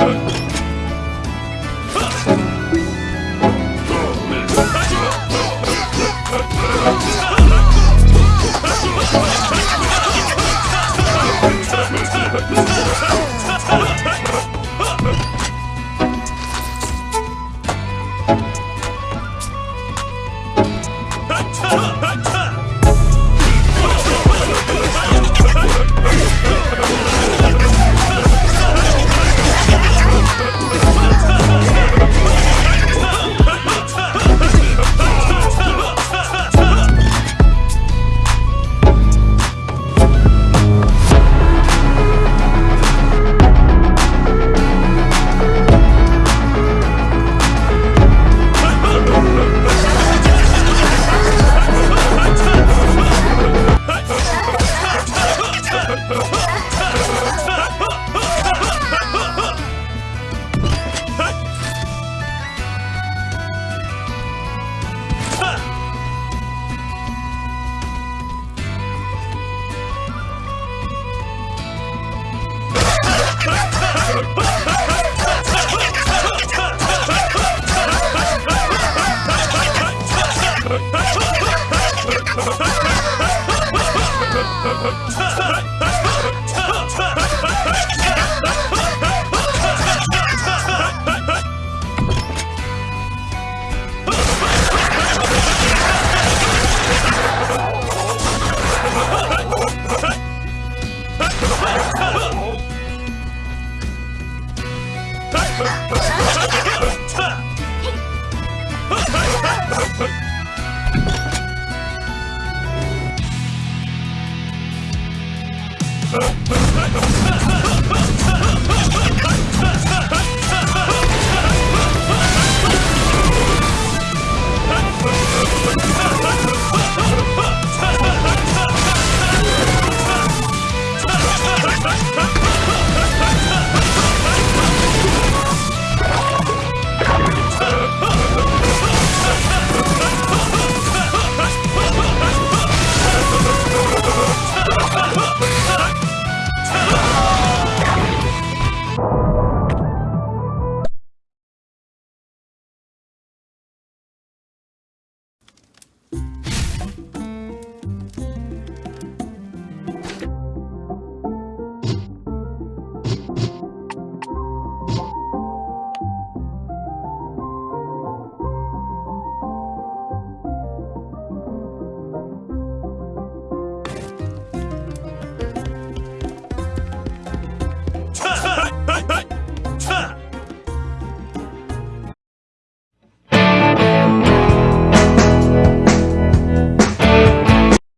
Ha ha ha ha!